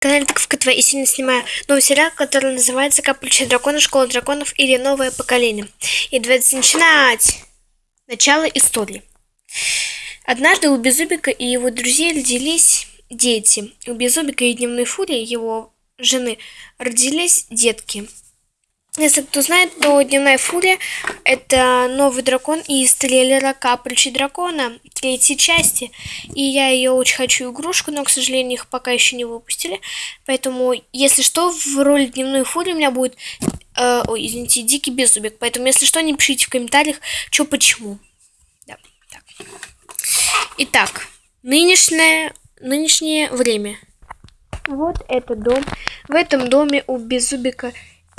канале Таковка ТВ и сегодня снимаю новый сериал, который называется «Капучи дракона. Школа драконов» или «Новое поколение». И давайте начинать! Начало истории. Однажды у Беззубика и его друзей родились дети. У Беззубика и Дневной Фурии, его жены, родились детки – если кто знает, то Дневная Фурия – это новый дракон из трейлера Капричи Дракона третьей части. И я ее очень хочу игрушку, но, к сожалению, их пока еще не выпустили. Поэтому, если что, в роли Дневной Фурии у меня будет, э, ой, извините, Дикий Беззубик. Поэтому, если что, не пишите в комментариях, что почему. Да, так. Итак, нынешнее, нынешнее время. Вот это дом. В этом доме у Беззубика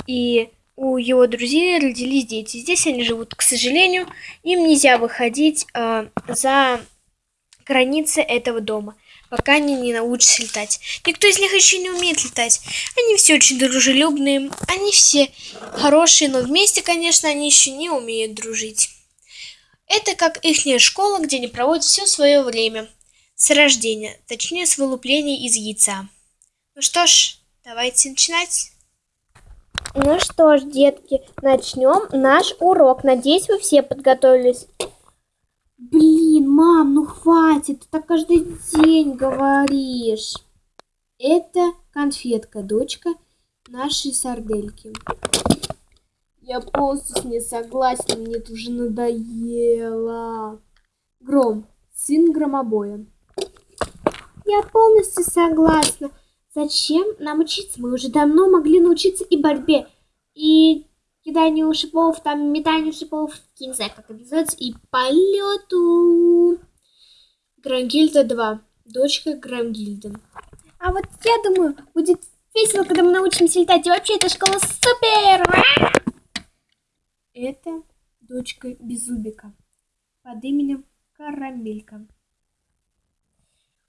и у его друзей родились дети. Здесь они живут, к сожалению, им нельзя выходить э, за границы этого дома, пока они не научатся летать. Никто из них еще не умеет летать. Они все очень дружелюбные, они все хорошие, но вместе, конечно, они еще не умеют дружить. Это как ихняя школа, где они проводят все свое время с рождения, точнее с вылупления из яйца. Ну что ж, давайте начинать. Ну что ж, детки, начнем наш урок. Надеюсь, вы все подготовились. Блин, мам, ну хватит, ты так каждый день говоришь. Это конфетка, дочка нашей сардельки. Я полностью с ней согласна, мне это уже надоело. Гром, сын громобоя. Я полностью согласна. Зачем нам учиться? Мы уже давно могли научиться и борьбе, и киданию шипов, там метанию шипов, я не знаю, как это называется, и полету. Грангильда 2. Дочка Грангильды. А вот я думаю, будет весело, когда мы научимся летать. И вообще, эта школа супер! Это дочка Беззубика под именем Карамелька.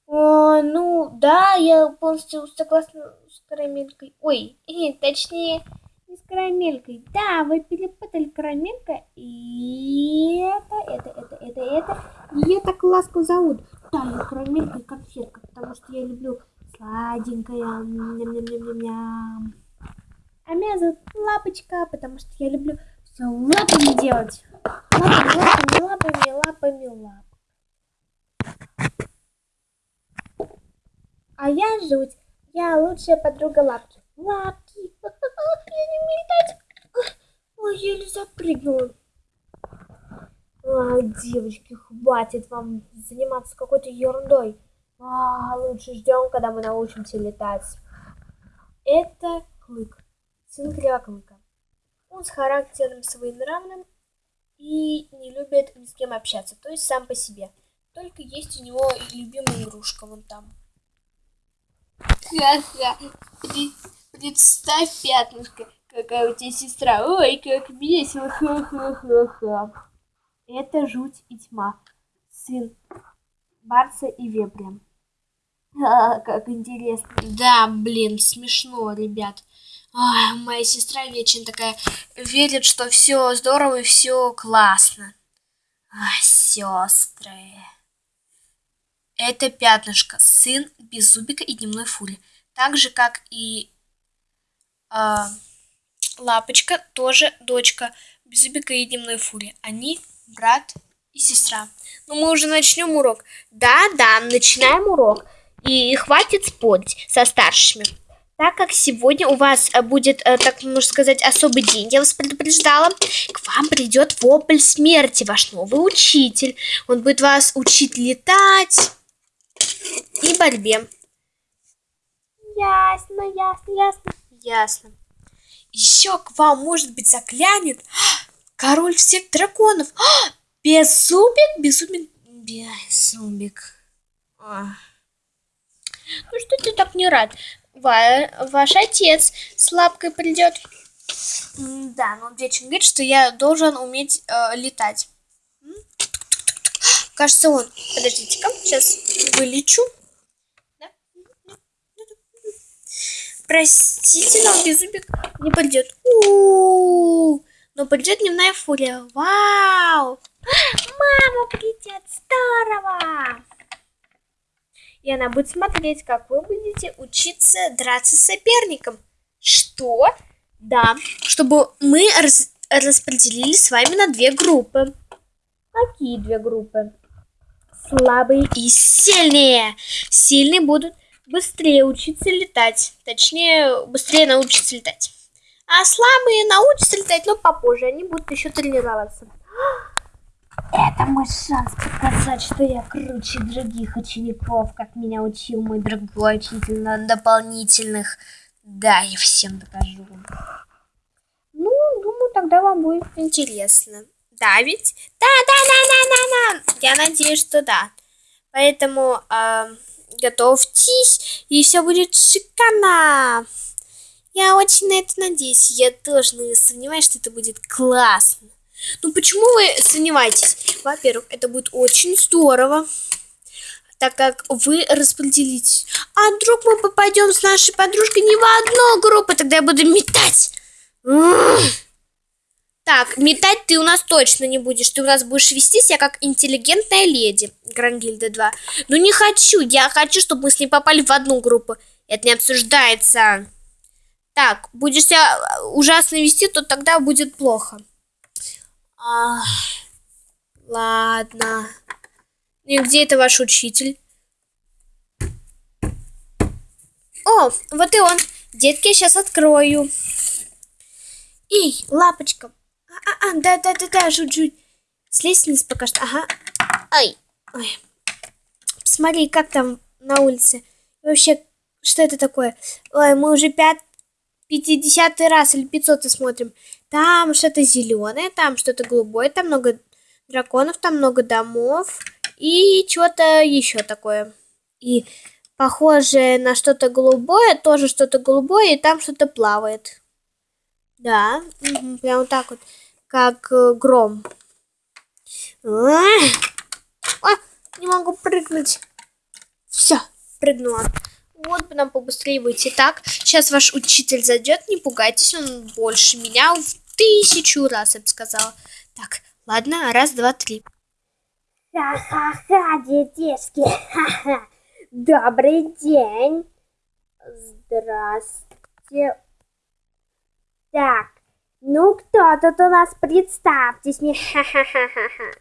О, ну, да, я полностью согласна с карамелькой. Ой, э, точнее, не с карамелькой. Да, вы перепутали карамелька и это, это, это, это, это. Ее так ласково зовут. Да, я карамелька и конфетка, потому что я люблю сладенькое. Ням-ням-ням-ням-ням. А меня зовут Лапочка, потому что я люблю все лапами делать. Лапами, лапами, лапами, лапами, лапами. А я жуть. Я лучшая подруга Лапки. Лапки. Я не умею летать. Ой, еле запрыгнула. А, девочки, хватит вам заниматься какой-то ерундой. А, лучше ждем, когда мы научимся летать. Это Клык, сын Кривоклыка. Он с характером своенравным и не любит ни с кем общаться, то есть сам по себе. Только есть у него любимая игрушка вон там. Ха-ха. Представь, пятнышко, какая у тебя сестра. Ой, как весело. Ха-ха-ха-ха. Это жуть и тьма. Сын Барса и Вепря. А, как интересно. Да, блин, смешно, ребят. Ой, моя сестра вечно такая верит, что все здорово и все классно. Ай, сестры. Это пятнышко, сын Беззубика и Дневной Фури. Так же, как и э, Лапочка, тоже дочка Беззубика и Дневной Фури. Они брат и сестра. Ну, мы уже начнем урок. Да-да, начинаем урок. И хватит спорить со старшими. Так как сегодня у вас э, будет, э, так можно сказать, особый день, я вас предупреждала, к вам придет вопль смерти, ваш новый учитель. Он будет вас учить летать, и борьбе. Ясно, ясно, ясно. Ясно. Еще к вам, может быть, заглянет король всех драконов. Беззубик, беззубик, беззубик. Ну что ты так не рад? Ва ваш отец с лапкой придет. Да, но он вечно говорит, что я должен уметь э, летать. Кажется, он. Подождите-ка, сейчас вылечу. Да? Простите, но беззубик не придет. У -у -у. Но придет дневная фурия. Вау! Мама придет, здорово! и она будет смотреть, как вы будете учиться драться с соперником. Что? Да, чтобы мы раз- распределили с вами на две группы. Какие две группы? Слабые и сильные. Сильные будут быстрее учиться летать. Точнее, быстрее научатся летать. А слабые научатся летать, но попозже. Они будут еще тренироваться. Это мой шанс показать, что я круче других учеников, как меня учил мой другой учитель на дополнительных. Да, я всем докажу. Ну, думаю, тогда вам будет интересно. Ведь? Да, да, да, да, да, да. Я надеюсь, что да. Поэтому а, готовьтесь, и все будет шикарно. Я очень на это надеюсь. Я тоже не сомневаюсь, что это будет классно. Ну почему вы сомневаетесь? Во-первых, это будет очень здорово, так как вы распределитесь. А вдруг мы попадем с нашей подружкой не в одну группу, тогда я буду метать. Так, метать ты у нас точно не будешь. Ты у нас будешь вести себя как интеллигентная леди, Грангильда 2. Ну не хочу, я хочу, чтобы мы с ней попали в одну группу. Это не обсуждается. Так, будешь себя ужасно вести, то тогда будет плохо. Ах, ладно. И где это ваш учитель? О, вот и он. Детки, я сейчас открою. Эй, лапочка. А, а, да, да, да, да, жуть, жуть. Слезь вниз пока что. Ага. Ай. Ой. Посмотри, как там на улице. Вообще, что это такое? Ой, мы уже пят... 50 раз или 500 смотрим. Там что-то зеленое, там что-то голубое, там много драконов, там много домов и что-то еще такое. И похожее на что-то голубое, тоже что-то голубое, и там что-то плавает. Да, мгм, прям вот так вот, как э, гром. А, не могу прыгнуть. Все, прыгнула. Вот бы нам побыстрее выйти. Так, сейчас ваш учитель зайдет, не пугайтесь, он больше меня в тысячу раз, я бы сказала. Так, ладно, раз, два, три. Ха-ха-ха, детишки. Ха-ха. Добрый день. Здравствуйте. Так, ну кто тут у нас? Представьтесь мне. Ха-ха-ха-ха.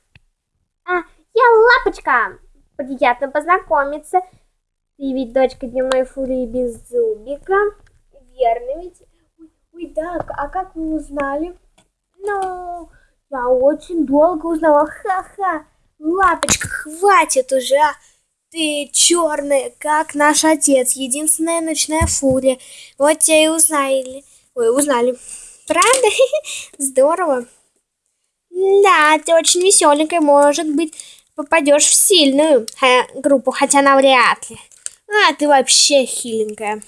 А, я Лапочка. Приятно познакомиться. Ты ведь дочка дневной фурии Беззубика. Верно ведь? Ой, да, а как вы узнали? Ну, я очень долго узнала. Ха-ха. Лапочка, хватит уже, а! Ты черная, как наш отец, единственная ночная фурия. Вот тебя и узнали. Ой, узнали. Правда? Здорово. Да, ты очень веселенькая, может быть, попадешь в сильную ха, группу, хотя навряд ли. А, ты вообще хиленькая.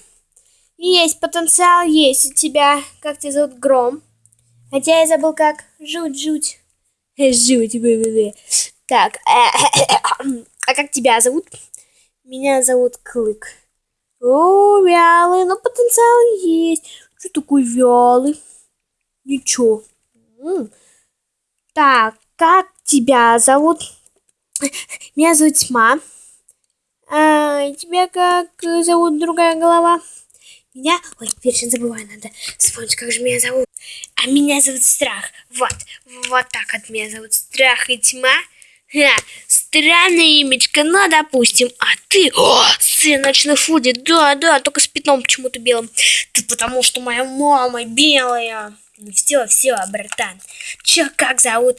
Есть потенциал, есть у тебя. Как тебя зовут? Гром. Хотя я забыл как. Жуть-жуть. Жуть, вы-вы-вы. Так, а как тебя зовут? Меня зовут Клык. О, вялый, но потенциал есть. Что такой вялый? Ничего. М. Так, как тебя зовут? Меня зовут Тьма. А, тебя как зовут другая голова? Меня? Ой, вечно забываю, надо вспомнить, как же меня зовут. А меня зовут Страх. Вот, вот так вот меня зовут Страх и Тьма. Ха, странное имечко, ну, допустим. А ты, о, сын ночной фури, да, да, только с пятном почему-то белым. Ты потому что моя мама белая. Ну все, все, братан. Че, как зовут?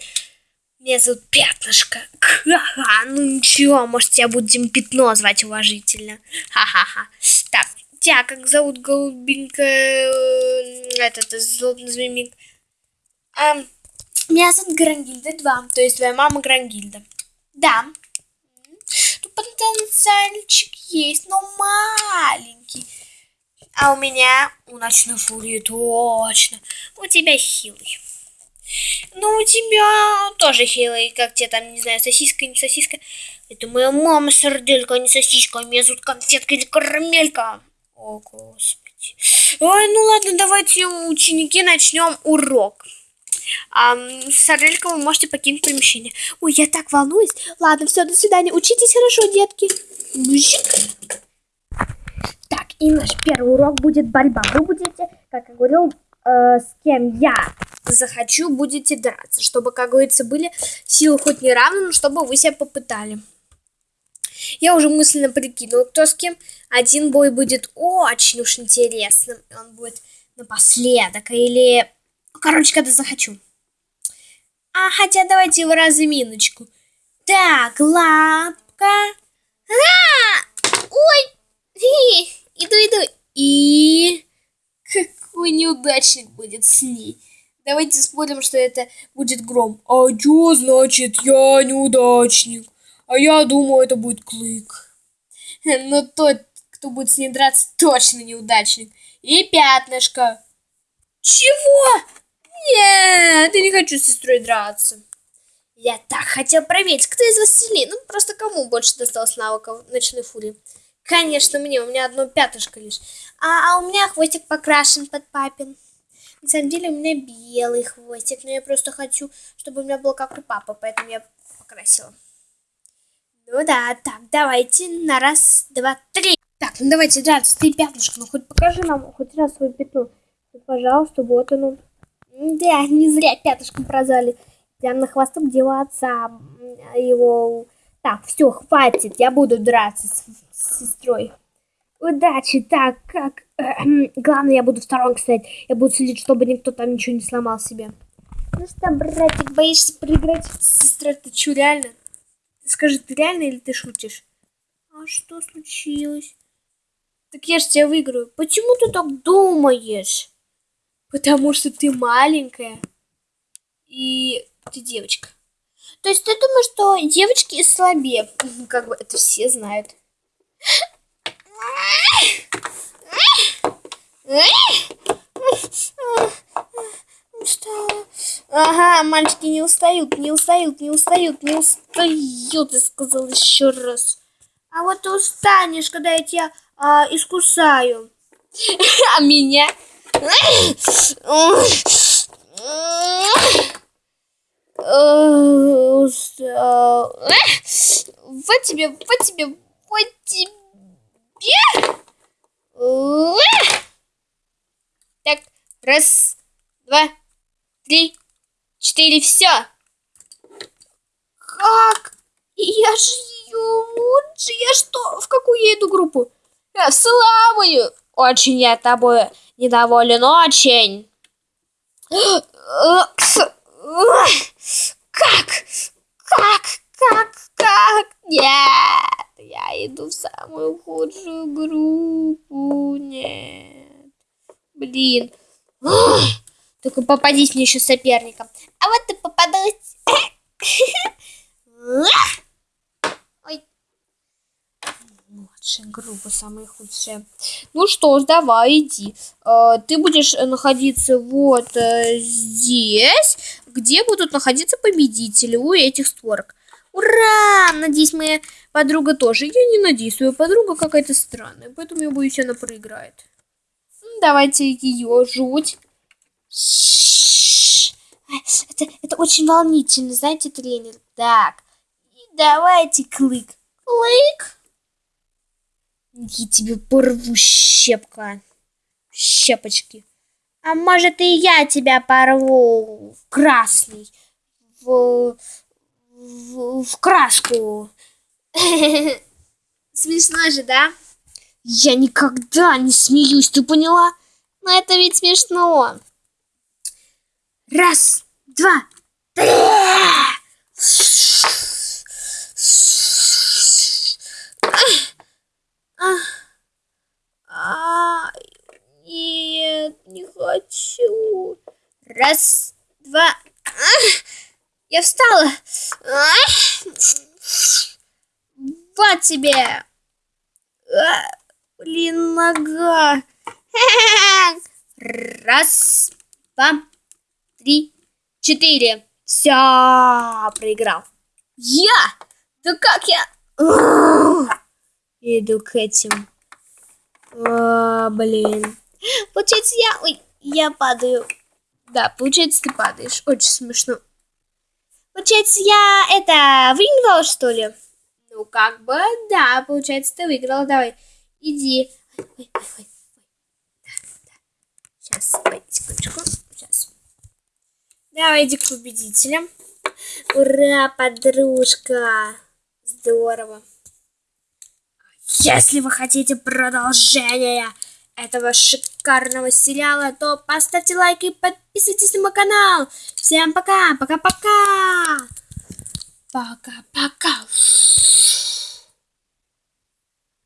Меня зовут Пятнышко. Ха-ха, ну ничего, может, тебя будем Пятно звать уважительно. Ха-ха-ха. Так, тебя как зовут, голубенькая, э, этот, злобный змеик? А, меня зовут Грангильда 2, то есть твоя мама Грангильда. Да. Тут потенциальчик есть, но маленький. А у меня, у ночной фурии точно, у тебя хилый. Ну, у тебя тоже хилый, как тебе там, не знаю, сосиска, не сосиска. Это моя мама сарделька, а не сосиска. Меня зовут конфетка или карамелька. О, господи. Ой, ну ладно, давайте, ученики, начнем урок. А, сарделька, вы можете покинуть помещение. Ой, я так волнуюсь. Ладно, все, до свидания. Учитесь хорошо, детки. Бжик. И наш первый урок будет борьба. Вы будете, как я говорил, э, с кем я Захочу, будете драться, чтобы, как говорится, были силы хоть не равны, но чтобы вы себя попытали. Я уже мысленно прикинул, кто с кем. Один бой будет очень уж интересным. Он будет напоследок. Или... Короче, когда захочу. А хотя давайте в разминочку. Так, лапка. А! Ой! Иду, иду. И... Какой неудачник будет с ней. Давайте спорим, что это будет гром. А чё значит я неудачник? А я думаю, это будет клык. Но тот, кто будет с ней драться, точно неудачник. И пятнышко. Чего? Нет, я не хочу с сестрой драться. Я так хотел проверить, кто из вас сильнее. Ну, просто кому больше досталось навыков ночной фурии. Конечно, мне. У меня одно пятышко лишь. А, а у меня хвостик покрашен под папин. На самом деле у меня белый хвостик, но я просто хочу, чтобы у меня был как у папы, поэтому я покрасила. Ну да, так, давайте на раз, два, три. Так, ну давайте драться, ты пятнышко, ну хоть покажи нам хоть раз свою пятну. Ну, пожалуйста, вот оно. Да, не зря пятышком прозвали. Прям на хвосток м, его. Так, все, хватит, я буду драться с, с сестрой. Удачи, так, как... Главное, я буду в сторонке стоять. Я буду следить, чтобы никто там ничего не сломал себе. Ну что, братик, боишься проиграть? Сестра, ты чё, реально? Скажи, ты реально или ты шутишь? А что случилось? Так я же тебя выиграю. Почему ты так думаешь? Потому что ты маленькая. И ты девочка. То есть ты думаешь, что девочки слабее? Как бы это все знают. Устала. Ага, мальчики не устают, не устают, не устают, не устают, я сказал еще раз. А вот ты устанешь, когда я тебя а, искусаю. А меня? Устал. Вот тебе, вот тебе, вот тебе. Так, раз, два, три, четыре, все. Как? Я же ее лучше. Я что? В какую я иду группу? Я в слабую. Очень я тобой недоволен, очень. Как? Как? Как? Как? Нет, я иду в самую худшую группу. Нет. Блин. Только попадись мне еще соперником. А вот ты попадалась. Ой. Группа, самая худшая. Ну что ж, давай, иди. Э, Ты будешь находиться вот э, здесь, где будут находиться победители у этих створок. Ура! Надеюсь, моя подруга тоже. Я не надеюсь, твоя подруга какая-то странная, поэтому я боюсь, она проиграет. М, Давайте ее жуть. Это, это очень волнительно, знаете, тренер. Так, и давайте клык. Клык? Я тебе порву, щепка. Щепочки. А может и я тебя порву, красный, в, в, в краску. Смешно же, да? Я никогда не смеюсь, ты поняла? Но это ведь смешно. Раз, два, три. А, нет, не хочу. Раз, два. Я встала. Вот тебе. Блин, нога. Раз, два, три, четыре. Все, проиграл. Я? Да как я? Иду к этим. А, блин. Получается, я... Ой, я падаю. Да, получается, ты падаешь. Очень смешно. Получается, я это выиграла, что ли? Ну, как бы, да, получается, ты выиграла. Давай, иди. Ой, ой, ой, ой. Сейчас, ой, секундочку. Сейчас. Давай, иди к победителям. Ура, подружка. Здорово. Если вы хотите продолжения этого шикарного сериала, то поставьте лайк и подписывайтесь на мой канал. Всем пока, пока-пока. Пока-пока.